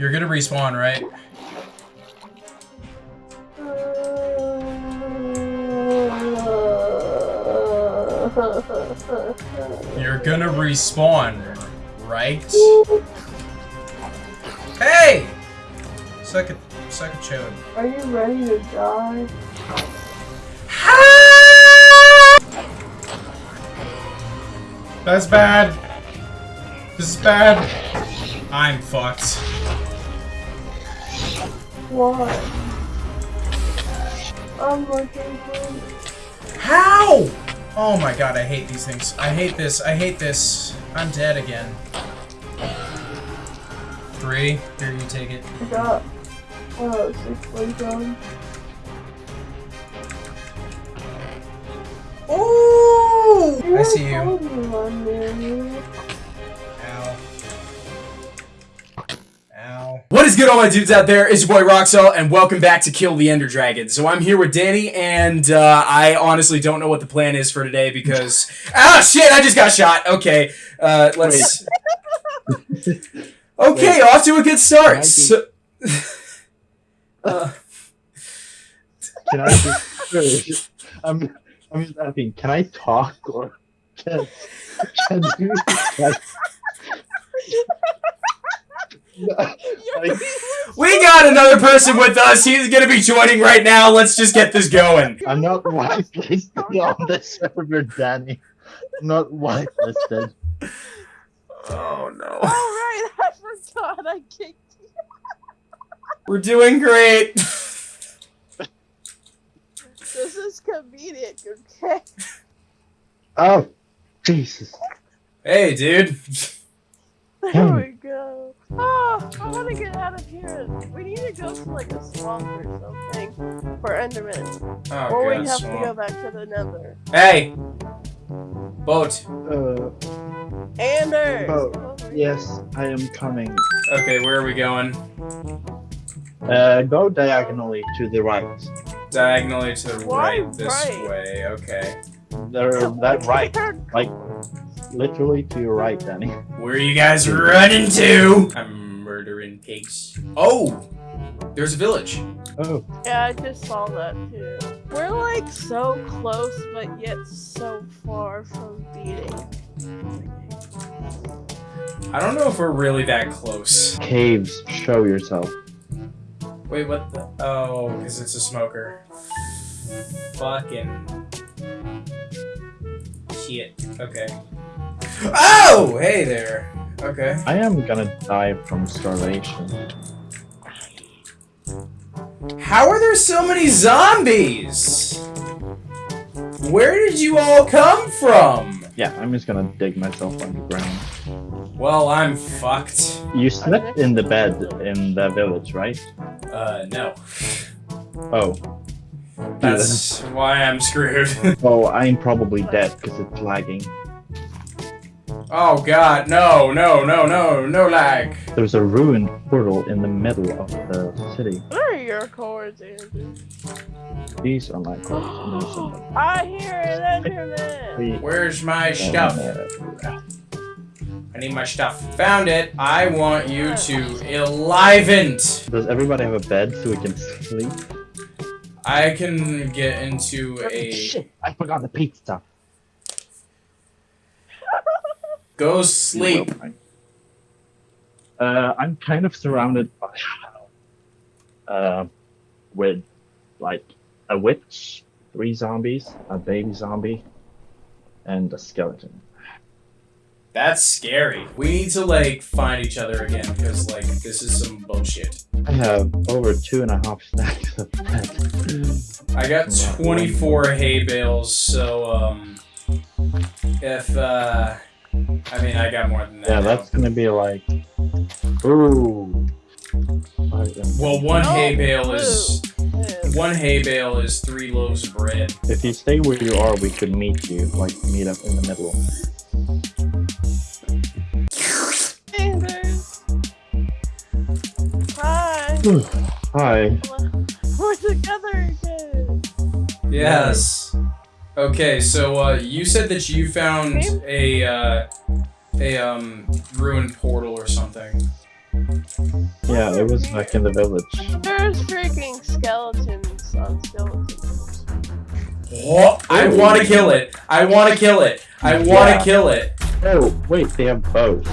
You're gonna respawn, right? You're gonna respawn, right? Hey! Second, second chode. Are you ready to die? That's bad. This is bad. I'm fucked. Why? I'm looking for. How? Oh my god, I hate these things. I hate this. I hate this. I'm dead again. Three. Here, you take it. I got. Uh, six plays. Ooh! I see you. Good, all my dudes out there? It's your boy Roxel, and welcome back to Kill the Ender Dragon. So I'm here with Danny, and uh, I honestly don't know what the plan is for today because ah shit, I just got shot. Okay, uh, let's. okay, off to a good start. So... uh, Can I I'm, I'm just asking, can I talk or can, can you, like, like, we got another person with us. He's gonna be joining right now. Let's just get this going. I'm not whitelisted on this server, Danny. I'm not whitelisted. Oh no. Alright, I forgot I kicked you. We're doing great. This is comedic, okay? Oh, Jesus. Hey, dude. There we go. Oh, I want to get out of here. We need to go to like a swamp or something for Enderman. Oh, or God, we have to go back to the nether. Hey. Boat. Uh, Anders! Come yes, I am coming. Okay, where are we going? Uh, go diagonally to the right. Diagonally to the Why right, this right? way. Okay. There, that right, like literally to your right, Danny. Where are you guys running to? I'm murdering pigs. Oh, there's a village. Oh, Yeah, I just saw that too. We're like so close, but yet so far from beating. I don't know if we're really that close. caves, show yourself. Wait, what the? Oh, because it's a smoker. Fucking. Shit. Okay. Oh! Hey there. Okay. I am gonna die from starvation. How are there so many zombies? Where did you all come from? Yeah, I'm just gonna dig myself underground. Well, I'm fucked. You slept in the bed in the village, right? Uh, no. Oh. That's why I'm screwed. Oh, I'm probably dead because it's lagging. Oh god, no, no, no, no, no lag. There's a ruined portal in the middle of the city. What are your cords, Andrew? These are my cords. I hear an Enderman! Where's my stuff? I need my stuff. Found it. I want you to enliven. Does everybody have a bed so we can sleep? I can get into a Shit, I forgot the pizza. Go sleep. Uh, I'm kind of surrounded by, uh, with like a witch, three zombies, a baby zombie, and a skeleton. That's scary. We need to like find each other again because like this is some bullshit. I have over two and a half stacks of bread. I got 24 hay bales, so um, if uh, I mean I got more than that. Yeah, now. that's gonna be like, ooh. Well, one hay Oh, bale is one hay bale is three loaves of bread. If you stay where you are, we could meet you, like meet up in the middle. Anders! Hi! Hi. We're together again! Yes. Okay, so uh, you said that you found a uh, a um ruined portal or something. Yeah, it was back in the village. There's freaking skeletons on skeletons. Oh, I want to kill it. I want to kill it. I want to Yeah. kill it. Oh, wait, they have bows.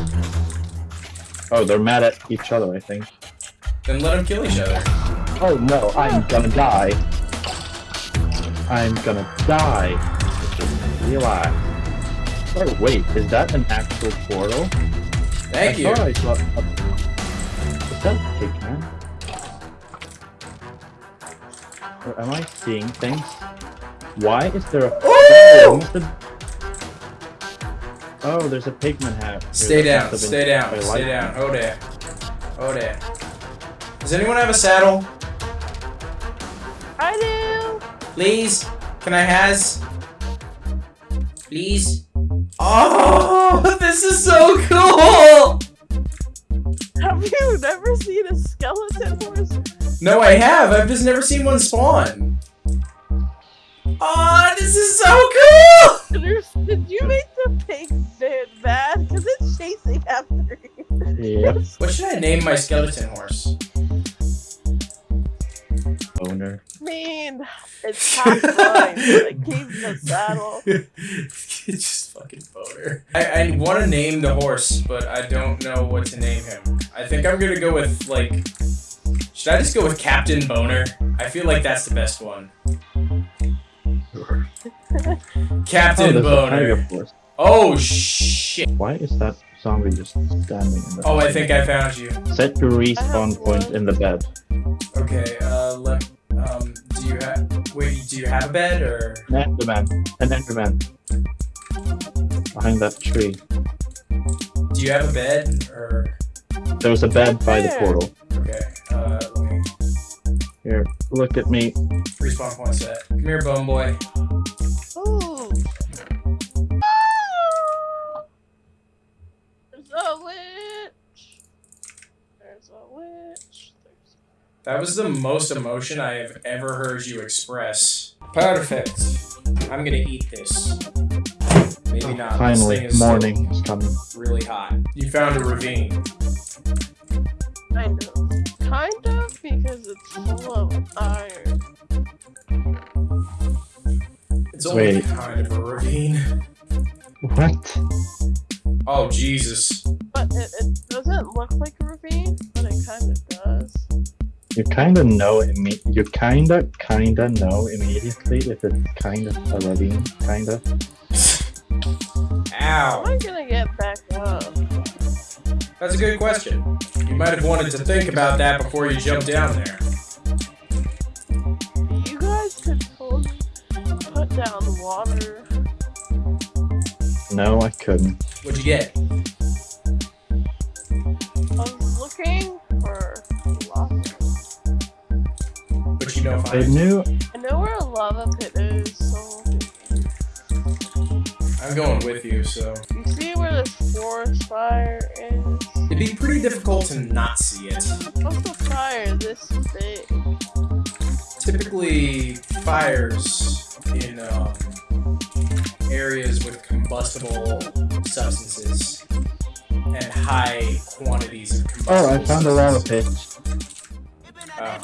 Oh, they're mad at each other, I think. Then let them kill each other. Oh no, I'm gonna die. I'm gonna die. Relax. Oh wait, is that an actual portal? Thank I you. I saw a... Is that Pigman? Or am I seeing things? Why is there a... Ooh! Almost Oh, there's a pigman hat. here Stay that down. Stay down. Stay like down. Oh there. Oh there. Does anyone have a saddle? I do. Please? Can I has? Please? Oh, this is so cool! Have you never seen a skeleton horse? No, I have. I've just never seen one spawn. Oh, this is so cool! Did you make the pig bit bad? Because it's chasing after you. Yep, What should I name my skeleton horse? owner. I mean, it's half mine, but it keeps the saddle. it's just fucking boner. I, I want to name the horse, but I don't know what to name him. I think I'm gonna go with like. Should I just go with Captain Boner? I feel like that's the best one. Captain oh, there's a tiger Boner. Oh shit. Why is that zombie just standing in the Oh, I think I found you. Set your respawn point point in the bed. Okay. Uh, let. Um. Do you have? Wait. Do you have a bed or? An Enderman. An Enderman. Behind that tree. Do you have a bed or? There was a bed by the Where? portal. Okay. Uh. Let me. Here, look at me. Respawn point set. Come here, bone boy. Ooh. There's a witch. There's a witch. There's That was the most emotion I have ever heard you express. Perfect. I'm gonna eat this. Maybe not. This Finally, thing is morning is coming. really hot. You found a ravine. kind of. Kind of because it's full of iron. It's only Wait. kind of a ravine. What? Oh Jesus. But it, it doesn't look like a ravine, but it kind of does. You kinda know imme- you kinda kinda know immediately if it's kind of a ravine, kinda. How Ow. am I gonna get back up? That's a good question. You might have wanted to think about that before you jumped down there. You guys could totally put down water. No, I couldn't. What'd you get? I was looking for lava. But you know I fine. knew I'm going with you, so you see where this forest fire is? it'd be pretty difficult to not see it. What's the fire this big? typically fires in um, areas with combustible substances and high quantities of combustible Oh, I found a lava pit. Oh.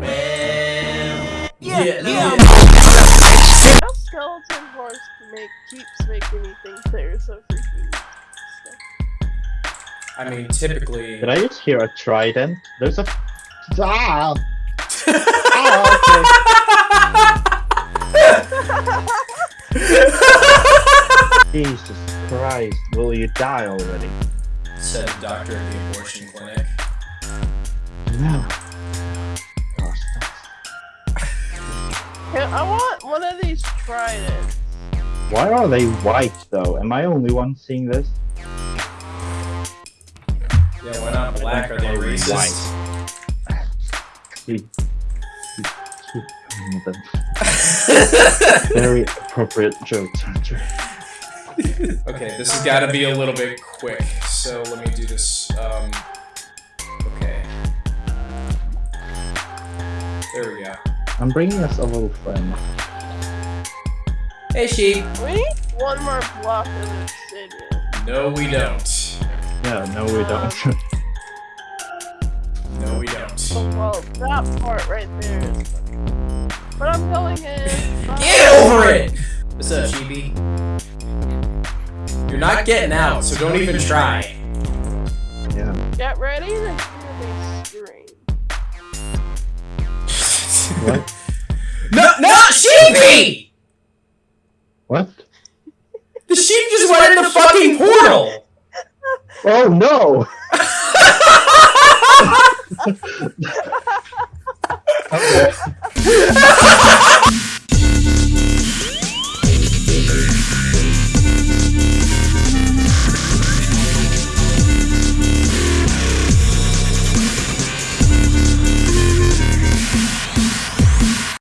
Well, yeah, Yeah. yeah. That skeleton horse make keeps making me think there's a freaking. I mean, typically. Did I just hear a trident? There's a ah! Jesus Christ, will you die already? Said doctor at the abortion clinic. No. Gosh, Yeah, I want one of these tridents. Why are they white though? Am I only one seeing this? Yeah, why not black? Are they racist? Very appropriate joke. Okay, this has got to be a little bit quick, so let me do this. Um, okay. There we go. I'm bringing us a little friend. Hey, sheep. We need one more block of obsidian. No, we don't. Yeah, no we don't. Um, no, we don't. Well, that part right there is But I'm going in. Bye. Get over it! What's up, Chibi? You're not getting out, so don't even try. Yeah. Get ready to hear me scream. What? No, no, Sheepy! What? The sheep just went in the fucking portal! Oh no!